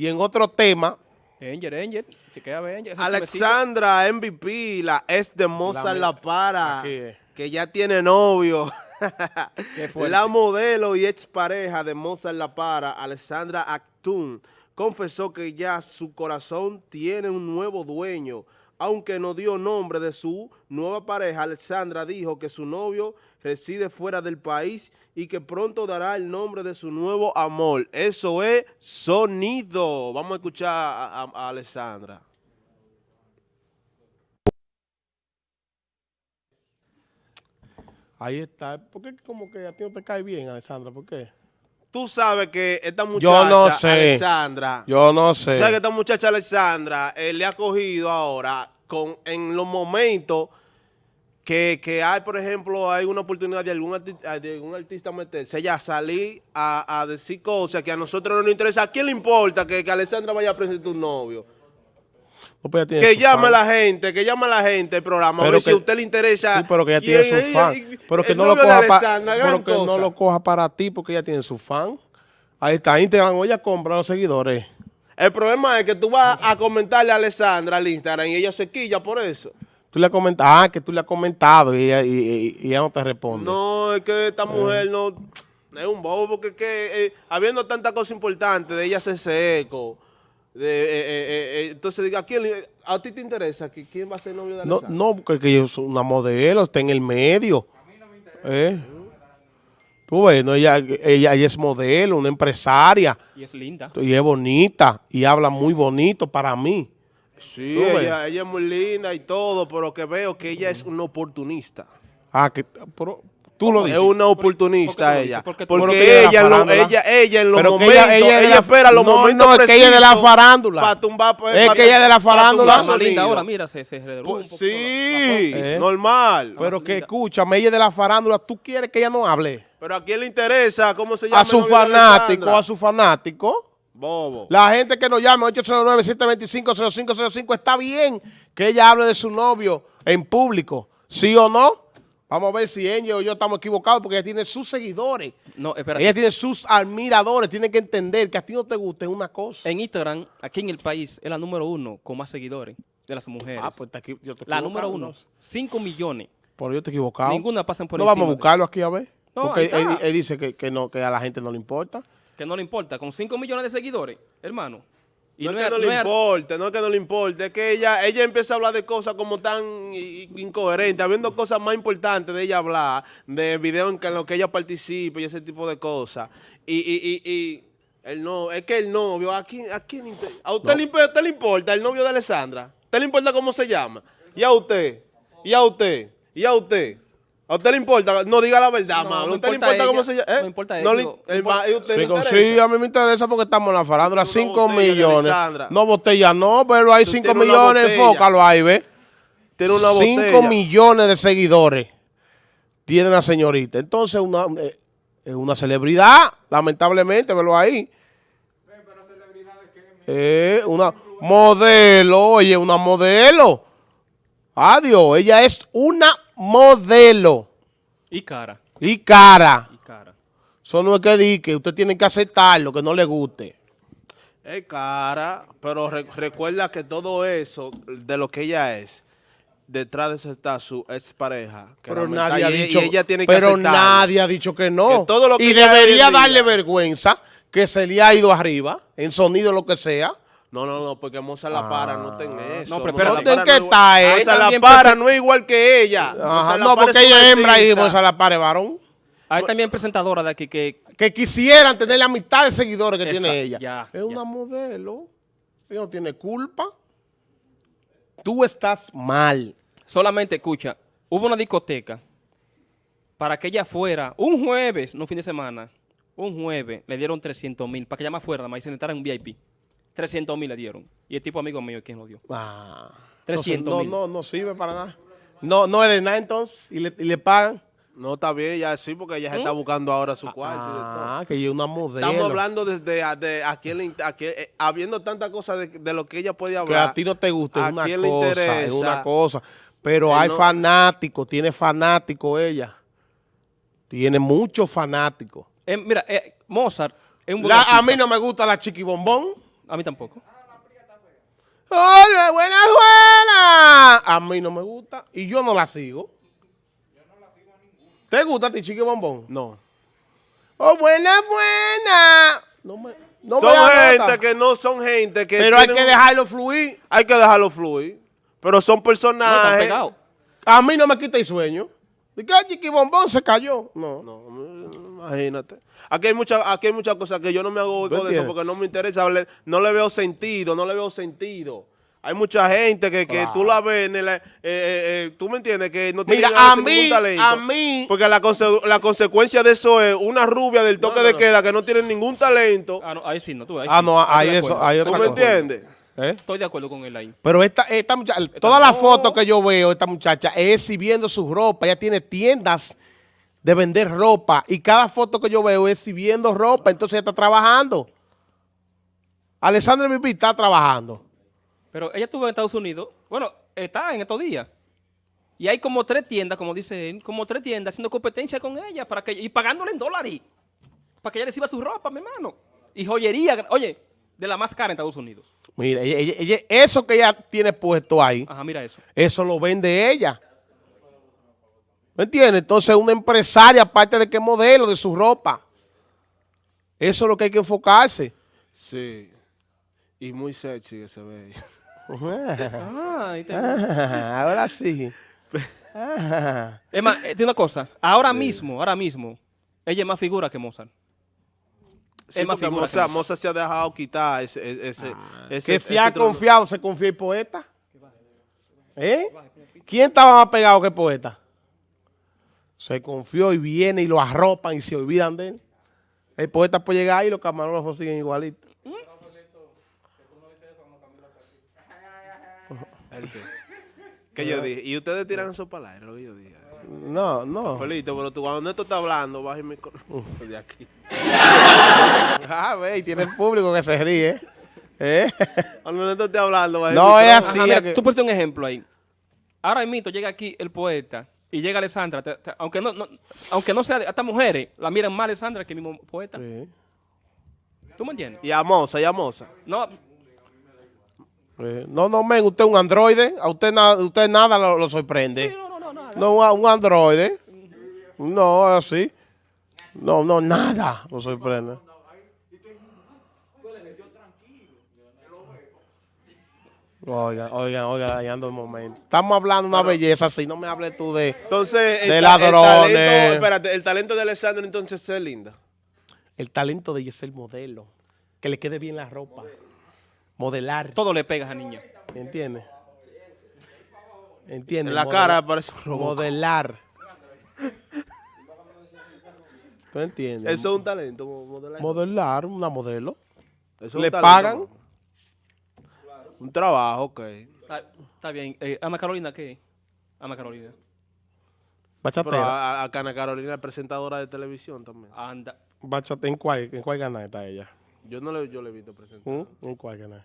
Y en otro tema, Angel, Angel, chequea Angel. ese Alexandra MVP, la ex de Mozart La, Para, que ya tiene novio. La modelo y expareja de Mozart La Para, Alexandra Actun, confesó que ya su corazón tiene un nuevo dueño. Aunque no dio nombre de su nueva pareja, Alexandra dijo que su novio reside fuera del país y que pronto dará el nombre de su nuevo amor. Eso es sonido. Vamos a escuchar a, a- a Alexandra. ahí está. ¿Por qué como que a ti no te cae bien, Alessandra? ¿Por qué? Tú sabes que esta muchacha, Yo no sé. Alexandra, Yo no tú sé. sabes que esta muchacha Alexandra eh, le ha cogido ahora con en los momentos que, que hay, por ejemplo, hay una oportunidad de algún, arti- de algún artista meterse, ella salir a, a decir cosas que a nosotros no nos interesa. ¿A quién le importa que, que Alexandra vaya a presentar un novio? No, pues Que llame fan. la gente, que llame a la gente el programa, a Pero ver que- si a usted le interesa. Sí, pero que ella tiene su fan. Pero que no lo coja gran pero que no lo coja para ti porque ella tiene su fan. Ahí está Instagram, o ella compra a los seguidores. El problema es que tú vas a comentarle a Alessandra al Instagram y ella se quilla por eso. Tú le has comentado, ah, que tú le has comentado y ella, y- y- y ella no te responde. No, es que Eh. esta mujer no es un bobo porque es que eh, habiendo tanta cosa importante de ella hacerse eco, de, eh, eh, eh, entonces diga, ¿a, quién, ¿a ti te interesa? que ¿Quién va a ser novio de No, Alessandra? no, porque que ella es una modelo, está en el medio. ¿Eh? Tú ves, no, ella, ella, ella es modelo, una empresaria, Y es linda. y es bonita, y habla muy bonito para mí. Sí, ella, ella es muy linda y todo, pero que veo que ella es una oportunista. Ah, que, pero tú lo Es dices. una ¿Por qué oportunista ella. Porque dices? Pero que ella lo- ella, ella en los Pero momentos, ella- ella, ella es de la- espera los no, momentos no, es que ella es de la farándula. Para tumbar, pues, Es que ella es de la farándula. linda ahora, mira, se, se redujo Pues un poquito la- sí, la- Eh. normal. Pero que escúchame, ella es de la farándula, tú quieres que ella no hable. Pero a quién le interesa cómo se llama A su fanático, a su fanático. Bobo. La gente que nos llame 809-725-0505 está bien que ella hable de su novio en público. ¿Sí o no? Vamos a ver si ella o yo estamos equivocados porque ella tiene sus seguidores. No, espérate. Ella tiene sus admiradores. Tiene que entender que a ti no te gusta es una cosa. En Instagram, aquí en el país, es la número uno con más seguidores de las mujeres. Ah, pues te yo te la número uno. ¿no? 5 millones. Pero yo te he equivocado. Ninguna pasan por No encima. vamos a de- buscarlo aquí a ver. No, porque él, dice que, que no, que a la gente no le importa. Que no le importa. Con 5 millones de seguidores, hermano. Y no, no es que no no le importe, no es que no le importe, es que ella, ella empieza a hablar de cosas como tan incoherentes, habiendo cosas más importantes de ella hablar, de videos en, los que ella participa y ese tipo de cosas. Y, y, y, y el no, es que el novio, ¿a quién, a quién ¿A usted, le, usted le importa el novio de Alessandra? ¿A usted le importa cómo se llama? ¿Y a usted? ¿Y a usted? ¿Y a usted? ¿A usted le importa? No diga la verdad, No, mano. no ¿A usted le importa importa cómo se llama? ¿Eh? no importa No él, le- digo, el no ma- ¿y usted Sí, le sí, a mí me interesa porque estamos en la farándula. Una 5 botella de millones. No, botella no, pero hay Tú 5 tienes una millones, enfócalo ahí, ¿ves? Tiene una 5 botella. millones de seguidores tiene la señorita. Entonces, una, eh, es una celebridad, lamentablemente, velo ahí. Eh, una modelo, oye, una modelo. Adiós, ella es una modelo. Y cara. Y cara. Y cara. Eso no es que di que usted tiene que aceptar lo que no le guste. Es cara, pero re- recuerda que todo eso, de lo que ella es, detrás de eso está su expareja. que Pero nadie ha y- y dicho, ella tiene que pero nadie ha dicho que no. Que todo lo que y debería darle vergüenza que se le ha ido arriba, en sonido lo que sea. No, no, no, porque Mozart La Para no ten eso. No, pero Mozart espérate. La Para ¿En qué no- está, eh? Mozart La Para no es igual que ella. Ajá, Mozart no, Para porque es ella es hembra y artista. Moza la pare varón. Hay también presentadoras de aquí que Que quisieran tener la mitad de seguidores que Esa, tiene ella. ya, es ya. una modelo. Ella no tiene culpa. Tú estás mal. solamente, escucha, hubo una discoteca para que ella fuera un jueves, no fin de semana, un jueves, le dieron 300 mil para que ella más fuera, nada más y se en un VIP. 300 mil le dieron. Y el tipo amigo mío, ¿quién lo dio? Ah, 300 entonces, mil. no, no, no sirve para nada. No, no es de nada entonces. Y le, y le pagan. No, está bien, ya sí, porque ella se está buscando ahora su cuarto y de todo. Ah, que ella es una modelo. Estamos hablando desde a, de a quién le in- a quién- eh, habiendo tantas cosas de, de lo que ella puede que hablar. a ti no te gusta, ¿A es una quién le cosa, es una cosa. Pero Eh, hay no- fanáticos, tiene fanáticos ella. Tiene muchos fanáticos. Eh, mira, eh, Mozart es un buen La- a mí no me gusta la chiquibombón. A mí tampoco. ¡Hola, buenas, buenas! A mí no me gusta y yo no la sigo. ¿Te gusta a ti, chiqui bombón? No. ¡Oh, buenas, buenas! No me, no son gente que no son gente que Pero hay que dejarlo fluir. hay que dejarlo fluir. Pero son No, están personajes. pegados. A mí no me quita el sueño. ¿De qué chiqui bombón se cayó? No. No, imagínate. Aquí hay muchas aquí hay muchas cosas que yo no me hago eco de eso porque no me interesa, no le veo sentido, no le veo sentido. Hay mucha gente que, que tú la ves en el, eh, eh, eh, tú me entiendes que no tiene Mira, a mí, a mí, Porque la, conse- la consecuencia de eso es una rubia del toque No, no, de no. queda que no tiene ningún talento. Ah, no, ahí sí, no, tú, ahí Ah, sí. no, ahí eso, ahí ¿Tú me cosa. entiendes? ¿Eh? Estoy de acuerdo con él ahí. Pero esta, esta muchacha, todas las fotos que yo veo, esta muchacha, es exhibiendo su ropa. Ella tiene tiendas de vender ropa. Y cada foto que yo veo es exhibiendo ropa. Entonces ella está trabajando. Alessandra Bibi está trabajando. Pero ella estuvo en Estados Unidos. Bueno, está en estos días. Y hay como tres tiendas, como dice él, como tres tiendas haciendo competencia con ella para que, y pagándole en dólares. Para que ella reciba su ropa, mi hermano. Y joyería, oye, de la más cara en Estados Unidos. Mira, ella- ella- ella- eso que ella tiene puesto ahí, Ajá, mira eso. eso lo vende ella. ¿Me entiendes? Entonces una empresaria, aparte de que modelo de su ropa. Eso es lo que hay que enfocarse. Sí. Y muy sexy que se ve. Ah, ahí te- Ahora sí. Es más, eh, tiene una cosa. Ahora mismo, ahora mismo, ella es más figura que Mozart. Sí, Es más porque figura que Moza, Mozart. Moza se ha dejado quitar ese, ese, ese, Que ese si ha trono. confiado, se confía el poeta. ¿Eh? ¿Quién estaba más pegado que el poeta? Se confió y viene y lo arropan y se olvidan de él. El poeta puede llegar ahí y los camarógrafos siguen igualitos. ¿El qué? ¿Qué yo dije? Y ustedes tiran eso para el aire, lo que yo dije. No, no. Felito, pero tú cuando Neto está hablando, baja el micrófono de aquí. Ah, ve, y tiene el público que se ríe. ¿Eh? Cuando Neto esté hablando, baja el No, es así. Ajá, mira, que- tú pusiste un ejemplo ahí. Ahora mismo llega aquí el poeta y llega Alessandra. te- te- aunque, no, no- aunque no sea de hasta mujeres, la miran más a Alessandra que el mismo poeta. Sí. ¿Tú me entiendes? Y a Moza, y a Moza. No, Eh, No, no, men, usted es un androide. A usted, nada usted nada lo, lo sorprende. sí, no, no, no, nada. No, un, un androide. No, así. No, no, nada lo sorprende. Oiga, oiga, oiga, dañando el momento. Estamos hablando de una belleza así, no me hables tú de... Entonces, De el, ladrones. el talento, espérate, el talento de Alessandro entonces es linda. El talento de ella es el modelo. Que le quede bien la ropa. Modelar. todo le pega a esa niña. ¿Entiendes? ¿Entiendes? En la cara parece un robot. Modelar. ¿Tú entiendes? Eso es un talento, mo- modelar. Modelar, una modelo. Eso es un ¿Le talento, pagan? Un trabajo, ok. Está, está bien. Eh, Ana Carolina, ¿qué? Ana Carolina. Pero Bachatera. a, a- a Ana Carolina es presentadora de televisión también. Anda. Bachate, ¿en cuál, en cuál canal está ella? Yo no le, yo le he visto presentar. ¿Mm? ¿En cuál canal?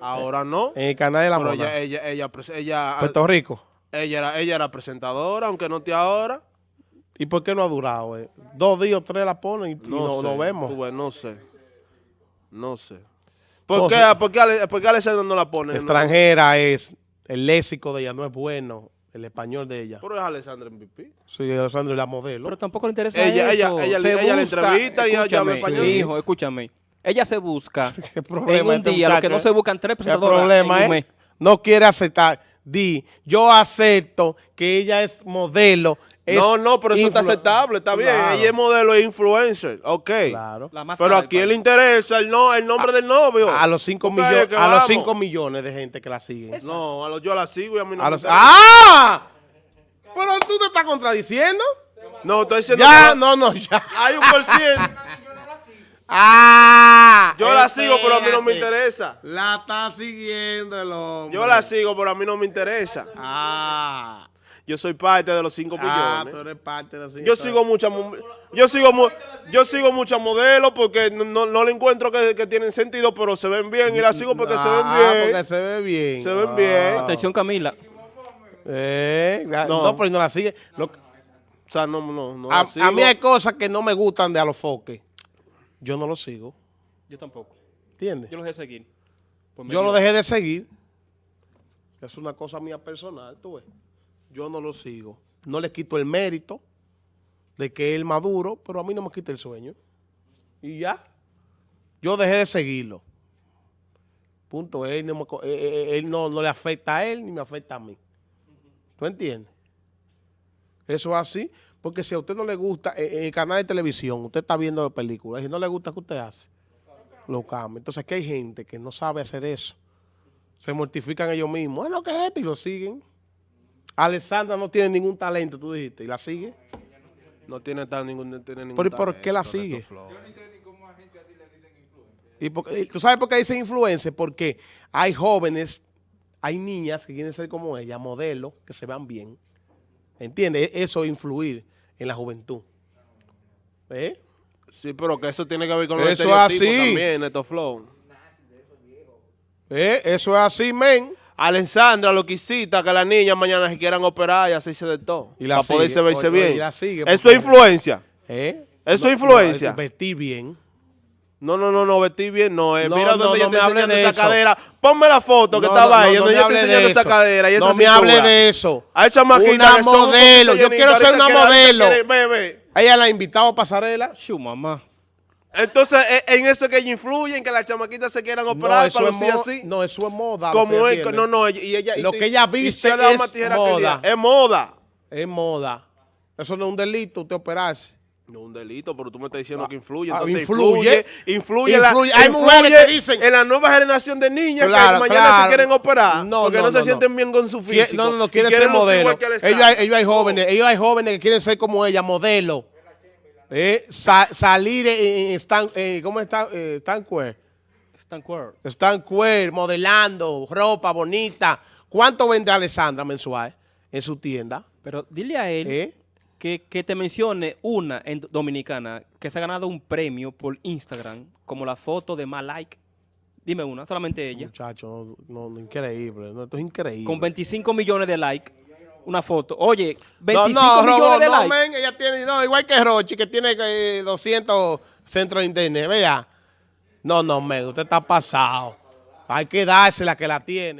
Ahora no. En el canal de la Pero ella, ella, ella, pres- ella, Puerto Rico. ella, era, ella era presentadora, aunque no esté ahora. ¿Y por qué no ha durado? eh? Dos días o tres la ponen y, y No, sé. no vemos. Tú ves, no sé. No sé. ¿Por, qué, por, qué, Ale- por qué Alessandro no la pone? Extranjera es, el léxico de ella no es bueno, el español de ella. Pero es Alessandro MVP. Sí, Alessandro es la modelo. Pero tampoco le interesa Ella- ella- eso. ella- Se ella entrevista y ella habla Escúchame, español. Hijo, escúchame. Ella se busca ¿Qué problema en un este día, lo que muchacho, no eh? se buscan tres El presentadoras problema en un mes. no quiere aceptar. Di, yo acepto que ella es modelo. Es no, no, pero eso está aceptable, está bien. Claro, Ella es modelo e influencer, ok. Claro. La más Pero cara a del quién le interesa el, no, el nombre del novio. A los 5 Porque ahí es millones, a los vamos. cinco millones de gente que la siguen. No, a los, yo la sigo y a mí no A me los- interesa. ¡Ah! Pero tú te estás contradiciendo. No, estoy diciendo Ya, que no, no, ya. hay un por ciento. ¡Ah! Yo la sigo, pero a mí no me interesa. La está siguiendo el hombre. Yo la sigo, pero a mí no me interesa. Ah. Yo soy parte de los 5 Ah, tú millones. eres parte de los Yo sigo muchas yo sigo mu- yo sigo muchas modelos porque no, no, no le encuentro que, que tienen sentido, pero se ven bien y las sigo porque se ven Ah, bien. porque se ve bien. Se ven Ah. bien. Atención, Camila. Eh, No. no. pero no la sigue. Lo- O sea, no, no, no a, la sigo. a mí hay cosas que no me gustan de Alofoque. Yo no lo sigo. Yo tampoco. ¿Entiendes? Yo los voy a seguir. Pues Yo lo dejé de seguir. Es una cosa mía personal, tú ves. Yo no lo sigo. No le quito el mérito de que él maduro, pero a mí no me quita el sueño. Y ya. Yo dejé de seguirlo. Punto. Él, no, me eh, eh, él no, le afecta a él ni me afecta a mí. ¿Tú entiendes? Eso es así. Porque si a usted no le gusta, eh, en el canal de televisión, usted está viendo la película, y si no le gusta, ¿qué usted hace? Lo cambia. Entonces aquí hay gente que no sabe hacer eso. Se mortifican ellos mismos. Es lo que es esto y lo siguen. Alessandra no tiene ningún talento, tú dijiste, y la sigue. No tiene, tan ningún, no tiene ningún ¿y por qué la talento, sigue? ¿Y por qué- ¿Tú sabes por qué dicen influencer? Porque hay jóvenes, hay niñas que quieren ser como ella, modelos, que se vean bien. ¿Entiendes? E- Eso es influir en la juventud. ¿Eh? Sí, pero que eso tiene que ver con los Eso es estereotipos así. también, Neto Flow. ¿Eh? Eso es así, men. Alessandra lo quisita que las niñas mañana se quieran operar y hacerse de todo. Y la para poderse sigue. verse Oye, bien. y la sigue, eso es influencia. ¿Eh? Eso No, es influencia. no, vestir bien. No, no, no, no, vestir bien, no. eh. No, Mira donde me está hable enseñando de esa eso. cadera. Ponme la foto que No, estaba no, ahí, no, donde está hable enseñando de esa eso. cadera y esa No me hable de eso. Hay chamaquitas Una que modelo. Yo quiero ser una modelo. Ella la ha invitado a pasarela. Shu, mamá. Entonces, eh, en eso es que ella influye, en que las chamaquitas se quieran No operar eso, para es lucir mo- así. no, eso es moda. Como es, no, no, y ella... y- Lo que ella y viste es moda. Es moda. Es moda. Eso no es un delito, usted operarse. No un delito, pero tú me estás diciendo Ah, que influye. ah, Entonces influye. influye. Influye. en la- Influye. Hay influye mujeres que dicen- En la nueva generación de niñas Claro, que mañana claro. se quieren operar. No, porque no, no, no, se sienten no. bien con su físico. No, no, no, y quiere ser quieren lucir modelo. Ellos hay, ellos hay jóvenes, ellos hay jóvenes que quieren ser como ella, modelo. Eh, sa- salir en, Stan, eh, ¿cómo está? Eh, Stan Queer. Stan Queer. Stan Queer, modelando, ropa bonita. ¿Cuánto vende Alessandra mensual en su tienda? Pero dile a él ¿Eh? que, que te mencione una en dominicana que se ha ganado un premio por Instagram, como la foto de más like. Dime una, solamente ella. Muchacho, no, no, increíble. No, esto es increíble. Con 25 millones de likes. Una foto. Oye, No, 25 no, millones Robot, de no, likes. men, ella tiene, no, igual que Rochi, que tiene eh, 200 centros de internet, vea. No, no, men, usted está pasado. Hay que dársela que la tiene.